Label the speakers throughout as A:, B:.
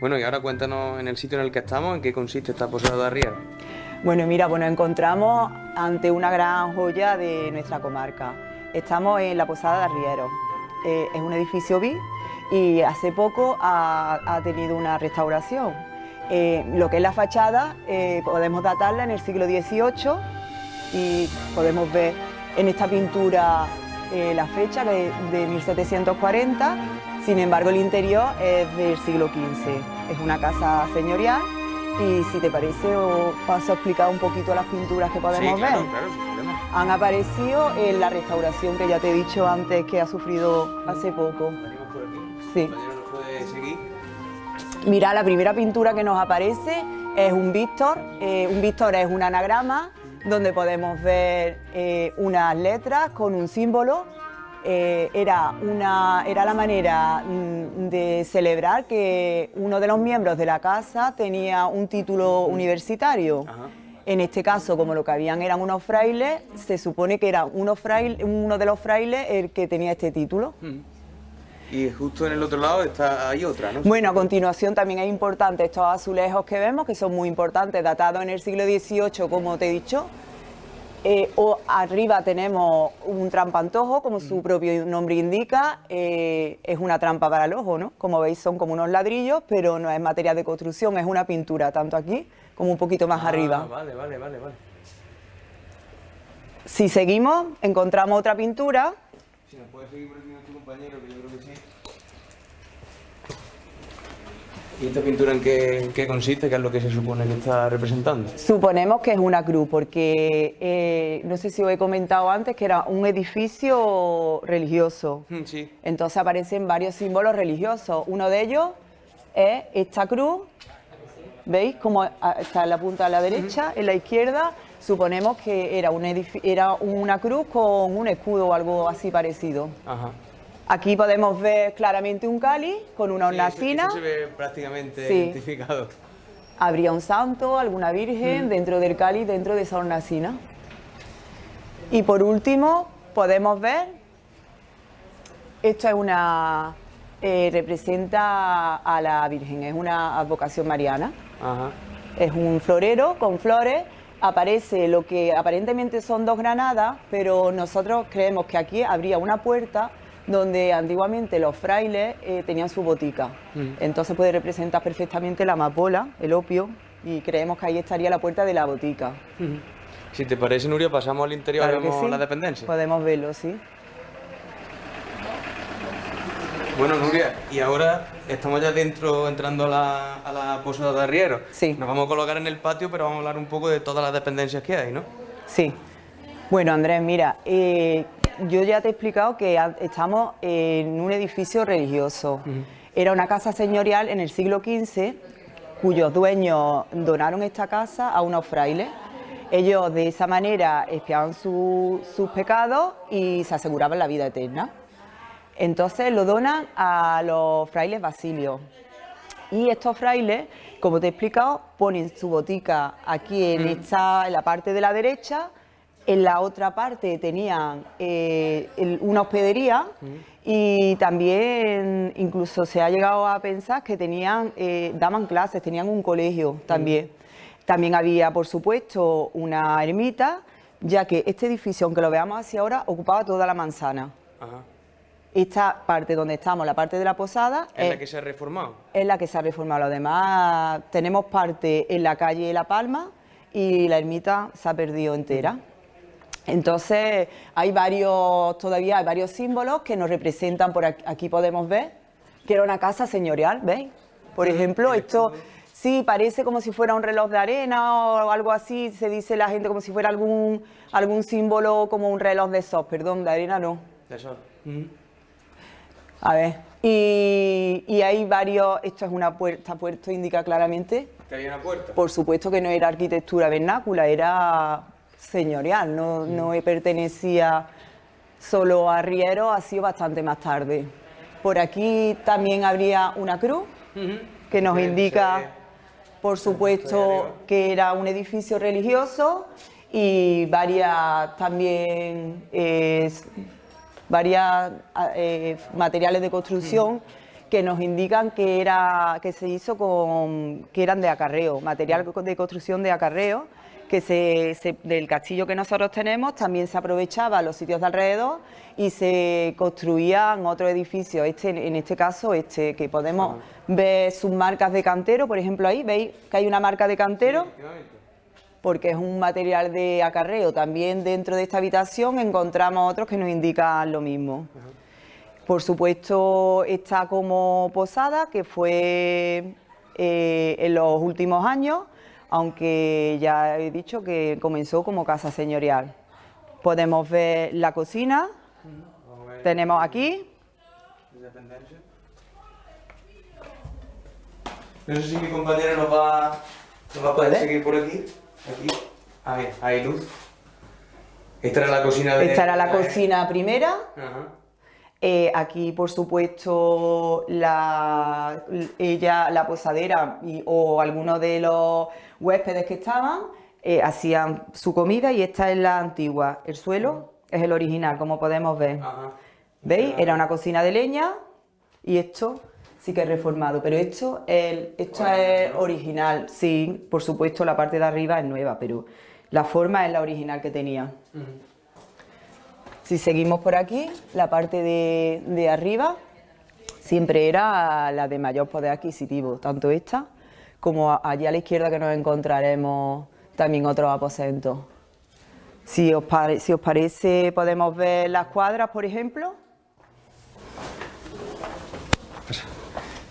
A: Bueno, y ahora cuéntanos en el sitio en el que estamos, en qué consiste esta posada de Arriero.
B: Bueno, mira, pues nos encontramos ante una gran joya de nuestra comarca. Estamos en la Posada de Arriero. Eh, es un edificio BI y hace poco ha, tenido una restauración. Eh, lo que es la fachada eh, podemos datarla en el siglo XVIII y podemos ver en esta pintura la fecha de 1740, sin embargo el interior es del siglo XV. Es una casa señorial y si te parece os paso a explicar un poquito las pinturas que podemos ver. Han aparecido en la restauración que ya te he dicho antes que ha sufrido hace poco. Sí. Mira, la primera pintura que nos aparece es un Víctor. Eh, un Víctor es un anagrama donde podemos ver eh, unas letras con un símbolo eh, era, una, era la manera mm, de celebrar que uno de los miembros de la casa tenía un título universitario. En este caso, como lo que habían eran unos frailes, se supone que era uno, uno de los frailes el que tenía este título.
A: Y justo en el otro lado está hay otra, ¿no?
B: Bueno, a continuación también es importante estos azulejos que vemos, que son muy importantes, datados en el siglo XVIII, como te he dicho, eh, o arriba tenemos un trampantojo, como su propio nombre indica, eh, es una trampa para el ojo, ¿no? Como veis son como unos ladrillos, pero no es material de construcción, es una pintura, tanto aquí como un poquito más
A: ah,
B: arriba.
A: Vale, vale, vale, vale.
B: Si seguimos, encontramos otra pintura.
A: Si nos puede seguir por aquí nuestro compañero, que yo creo que sí. ¿Y esta pintura en qué, consiste? ¿Qué es lo que se supone que está representando?
B: Suponemos que es una cruz, porque eh, no sé si os he comentado antes que era un edificio religioso.
A: Mm, sí.
B: Entonces aparecen varios símbolos religiosos. Uno de ellos es esta cruz. ¿Veis cómo está en la punta a la derecha? En la izquierda suponemos que era, un era una cruz con un escudo o algo así parecido.
A: Ajá.
B: Aquí podemos ver claramente un cáliz con una hornacina.
A: Sí, se ve prácticamente identificado.
B: Habría un santo, alguna virgen mm. dentro del cáliz, dentro de esa hornacina. Y por último podemos ver, esto es una, eh, representa a la Virgen, es una advocación mariana. Es un florero con flores, aparece lo que aparentemente son dos granadas, pero nosotros creemos que aquí habría una puerta donde antiguamente los frailes eh, tenían su botica. Mm. Entonces puede representar perfectamente la amapola, el opio, y creemos que ahí estaría la puerta de la botica.
A: Si te parece, Nuria, pasamos al interior y vemos la dependencia.
B: Podemos verlo, sí.
A: Bueno, Nuria, y ahora estamos ya dentro, entrando a la, posada de arriero.
B: Sí.
A: Nos vamos a colocar en el patio, pero vamos a hablar un poco de todas las dependencias que hay, ¿no?
B: Sí. Bueno, Andrés, mira, eh, yo ya te he explicado que estamos en un edificio religioso. Era una casa señorial en el siglo XV, cuyos dueños donaron esta casa a unos frailes. Ellos de esa manera expiaban sus pecados y se aseguraban la vida eterna. Entonces lo donan a los frailes basilios. Y estos frailes, como te he explicado, ponen su botica aquí en, esta, en la parte de la derecha en la otra parte tenían eh, una hospedería y también incluso se ha llegado a pensar que tenían, eh, daban clases, tenían un colegio también. También había, por supuesto, una ermita, ya que este edificio, aunque lo veamos hacia ahora, ocupaba toda la manzana. Esta parte donde estamos, la parte de la posada...
A: ¿Es, la que se ha reformado?
B: Es la que se ha reformado. Además, tenemos parte en la calle La Palma y la ermita se ha perdido entera. Entonces hay varios, todavía hay varios símbolos que nos representan, por aquí, podemos ver, que era una casa señorial, ¿veis? Por ejemplo, esto sí parece como si fuera un reloj de arena o algo así, se dice la gente como si fuera algún, algún símbolo como un reloj de sol, perdón, de arena no.
A: De sol.
B: A ver, y, y, hay varios, esto es una puerta, puerto indica claramente.
A: ¿Que había una puerta?
B: Por supuesto que no era arquitectura vernácula, era señorial, no, no pertenecía solo a Riero, ha sido bastante más tarde. Por aquí también habría una cruz que nos indica, por supuesto, que era un edificio religioso y varias también eh, varias eh, materiales de construcción que nos indican que, era, que se hizo con, que eran de acarreo, material de construcción de acarreo, que se, del castillo que nosotros tenemos también se aprovechaba los sitios de alrededor y se construían otros edificios, este, en este caso este, que podemos ver sus marcas de cantero, por ejemplo ahí, veis que hay una marca de cantero, porque es un material de acarreo. También dentro de esta habitación encontramos otros que nos indican lo mismo. Por supuesto está como posada, que fue eh, en los últimos años, aunque ya he dicho que comenzó como casa señorial. Podemos ver la cocina, tenemos aquí.
A: No sé si mi compañero nos va, nos va a poder seguir por aquí. Aquí. A ver, hay luz. Esta era la cocina de...
B: Esta era la cocina primera. Eh, aquí, por supuesto, la, ella, la posadera o algunos de los huéspedes que estaban eh, hacían su comida y esta es la antigua. El suelo es el original, como podemos ver. ¿Veis? Era una cocina de leña y esto sí que es reformado, pero esto, el, esto es original. Sí, por supuesto, la parte de arriba es nueva, pero la forma es la original que tenía. Si seguimos por aquí, la parte de, arriba siempre era la de mayor poder adquisitivo, tanto esta como allí a la izquierda que nos encontraremos también otros aposentos. Si os, si os parece, podemos ver las cuadras, por ejemplo.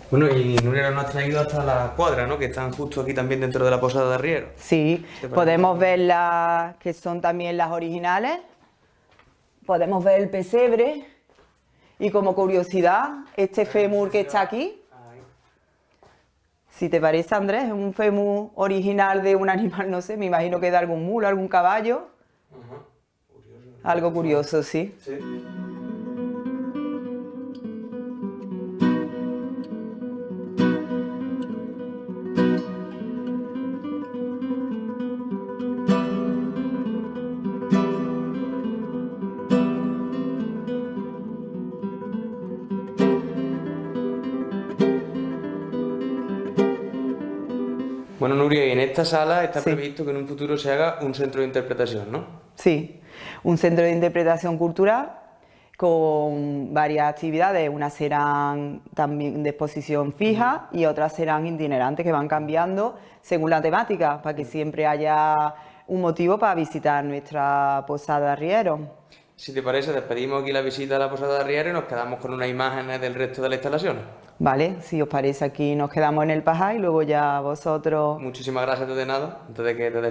A: Bueno, y Nuria nos ha traído hasta las cuadras, ¿no? Que están justo aquí también dentro de la posada de Arriero.
B: Sí, podemos ver las que son también las originales, podemos ver el pesebre y como curiosidad, este fémur que está aquí, si te parece Andrés, es un fémur original de un animal, no sé, me imagino que de algún mulo, algún caballo. Algo curioso, sí. sí.
A: Bueno, Nuria, y en esta sala está previsto que en un futuro se haga un centro de interpretación, ¿no?
B: Sí, un centro de interpretación cultural con varias actividades, unas serán también de exposición fija y otras serán itinerantes que van cambiando según la temática, para que siempre haya un motivo para visitar nuestra posada Riero.
A: Si te parece, despedimos aquí la visita a la posada de Riero y nos quedamos con unas imágenes del resto de la instalación.
B: Vale, si os parece aquí nos quedamos en el Pajá y luego ya vosotros...
A: Muchísimas gracias de nada, antes de que te